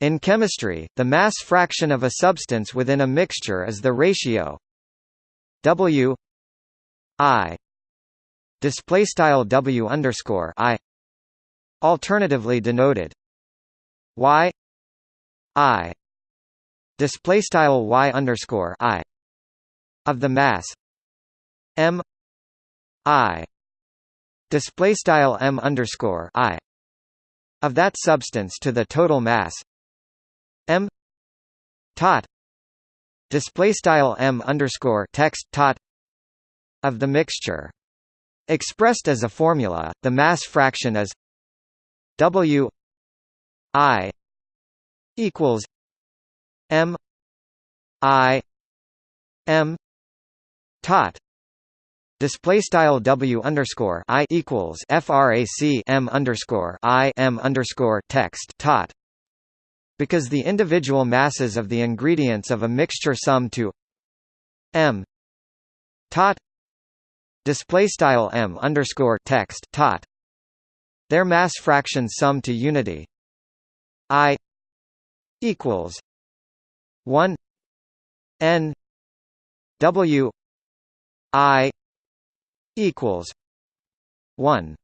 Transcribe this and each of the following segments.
In chemistry, the mass fraction of a substance within a mixture is the ratio W I display style W underscore I alternatively denoted Y I display style Y underscore I of the mass M I display style M underscore I of that substance to the total mass tot. Display style m underscore text tot of the mixture. Expressed as a formula, the mass fraction is W I equals M I M tot. Display style W underscore I equals FRAC M underscore I M underscore text tot because the individual masses of the ingredients of a mixture sum to m tot display style m underscore text tot their mass fractions sum to unity i equals 1 n w i equals 1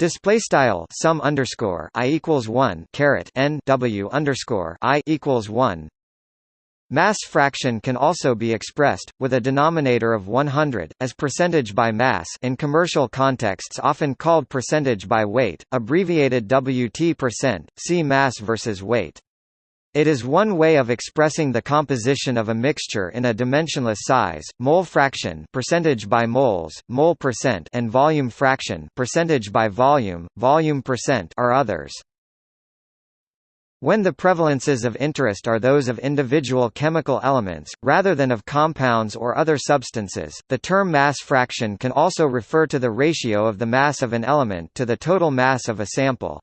Display style sum underscore i equals one caret n w underscore i equals one. Mass fraction can also be expressed with a denominator of 100 as percentage by mass in commercial contexts often called percentage by weight, abbreviated WT percent. See mass versus weight. It is one way of expressing the composition of a mixture in a dimensionless size, mole fraction percentage by moles, mole percent and volume fraction percentage by volume, volume percent are others. When the prevalences of interest are those of individual chemical elements, rather than of compounds or other substances, the term mass fraction can also refer to the ratio of the mass of an element to the total mass of a sample.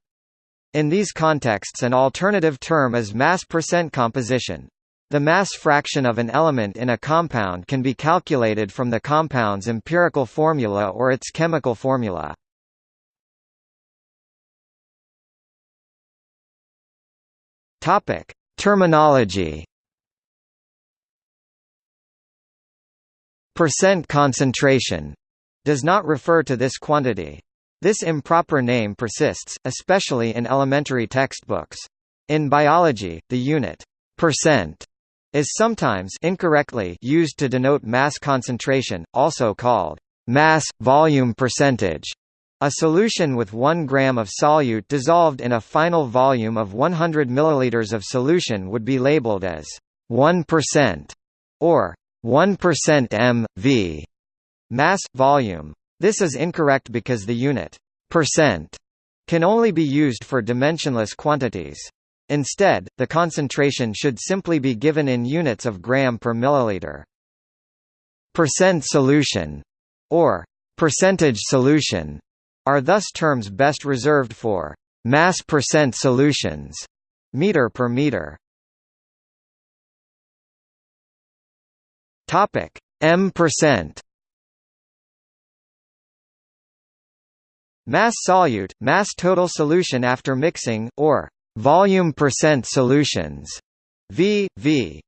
In these contexts an alternative term is mass percent composition. The mass fraction of an element in a compound can be calculated from the compound's empirical formula or its chemical formula. Topic: Terminology. Percent concentration does not refer to this quantity. This improper name persists, especially in elementary textbooks. In biology, the unit percent is sometimes incorrectly used to denote mass concentration, also called mass volume percentage. A solution with 1 gram of solute dissolved in a final volume of 100 milliliters of solution would be labeled as 1% or 1% m v mass volume. This is incorrect because the unit percent can only be used for dimensionless quantities. Instead, the concentration should simply be given in units of gram per milliliter. Percent solution or percentage solution are thus terms best reserved for mass percent solutions, meter per meter. Topic M percent Mass solute, mass total solution after mixing, or volume percent solutions. V, V.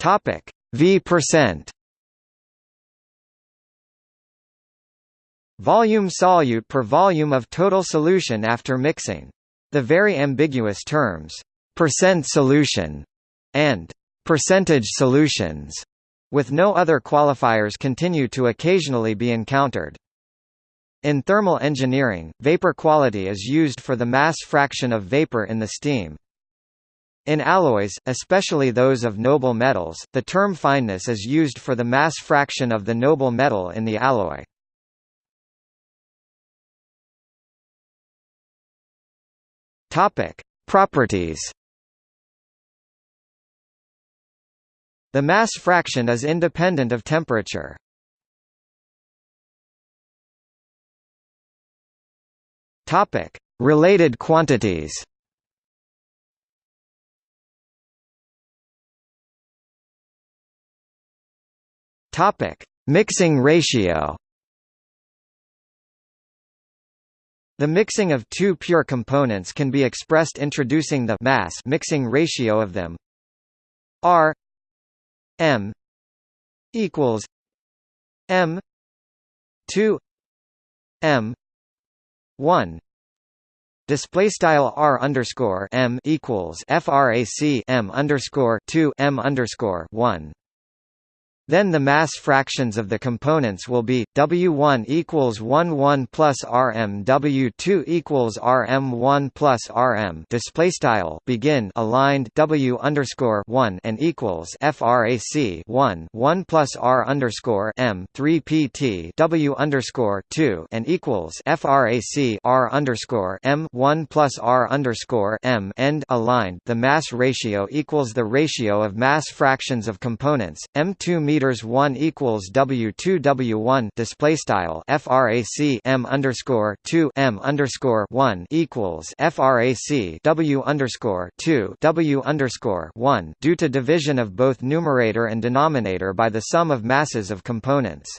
Topic V percent. Volume solute per volume of total solution after mixing. The very ambiguous terms percent solution and percentage solutions with no other qualifiers continue to occasionally be encountered. In thermal engineering, vapor quality is used for the mass fraction of vapor in the steam. In alloys, especially those of noble metals, the term fineness is used for the mass fraction of the noble metal in the alloy. Properties The mass fraction is independent of temperature. Topic: Related quantities. Topic: Mixing ratio. The mixing of two pure components can be expressed introducing the mass mixing ratio of them R M equals M two M one. Display style r underscore m equals frac m underscore two m underscore one then the mass fractions of the components will be W1 equals 1 1 plus Rm W2 equals Rm 1 plus Rm display style begin aligned W underscore 1 and equals frac 1 1 plus R underscore M 3 PT W underscore 2 and equals frac R underscore M 1 plus R underscore M. End aligned the mass ratio equals the ratio of mass fractions of components M2 meter meters 1 equals W2 W1 display style frac M underscore 2 M underscore 1 equals frac W underscore 2 W underscore 1 due to division of both numerator and denominator by the sum of masses of components.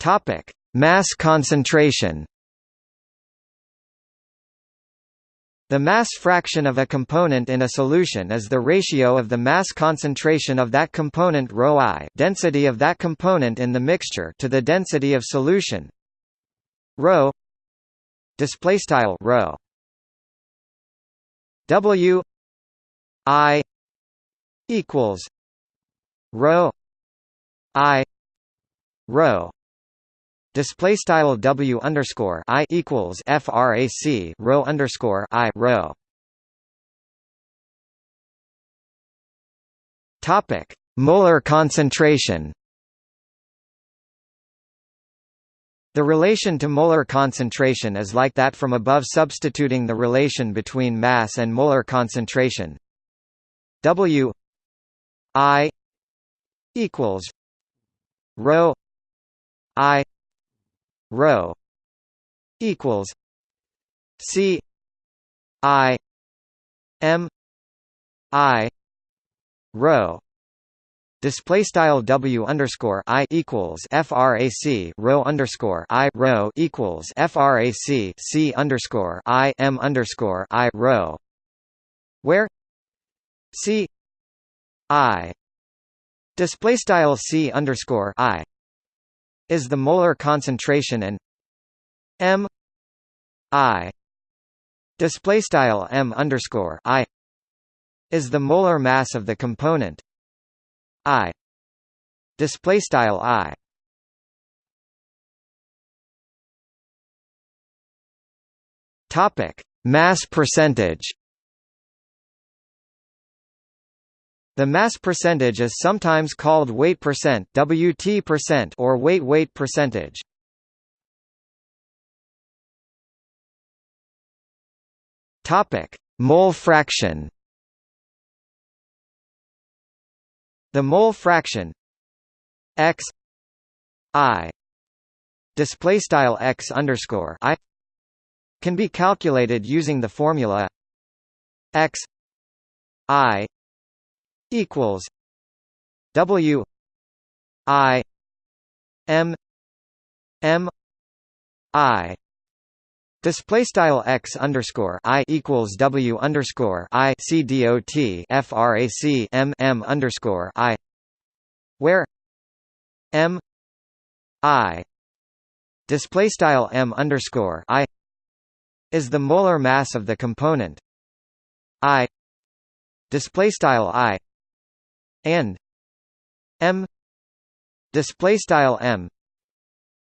Topic: Mass concentration. The mass fraction of a component in a solution is the ratio of the mass concentration of that component ρ I density of that component in the mixture to the density of solution ρ display style ρ W I equals ρ I ρ display style W underscore I equals frac rho underscore I rho topic molar concentration. The relation to molar concentration is like that from above substituting the relation between mass and molar concentration. W I equals rho I rho equals C I M I rho Display style W underscore I equals FRAC rho underscore I rho equals FRAC C underscore I M underscore I rho where C I display style C underscore I is the molar concentration and m i display style m underscore i is the molar mass of the component i display style i. Topic mass percentage The mass percentage is sometimes called weight percent (WT percent) or weight weight percentage. Topic: Mole fraction. The mole fraction x i display style x underscore i can be calculated using the formula x i equals W I M M I. Display style x underscore i equals w underscore i c frac m m underscore i, where m i display style m underscore i is the molar mass of the component. I display style i and m. Display style m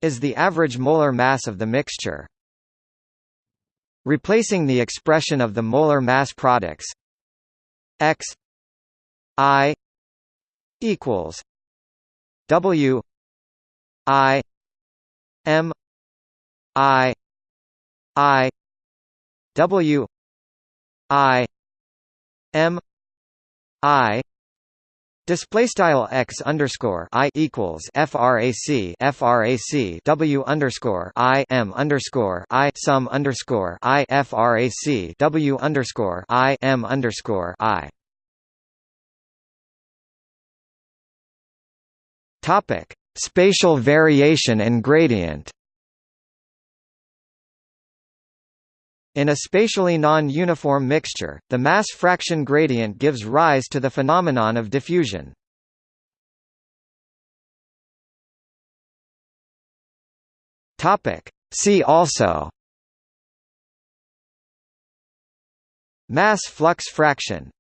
is the average molar mass of the mixture. Replacing the expression of the molar mass products x i equals w i m i i w i m i Display style x underscore i equals frac frac w underscore i m underscore i sum underscore i frac w underscore i m underscore i. Topic Spatial variation and gradient In a spatially non-uniform mixture, the mass fraction gradient gives rise to the phenomenon of diffusion. See also Mass flux fraction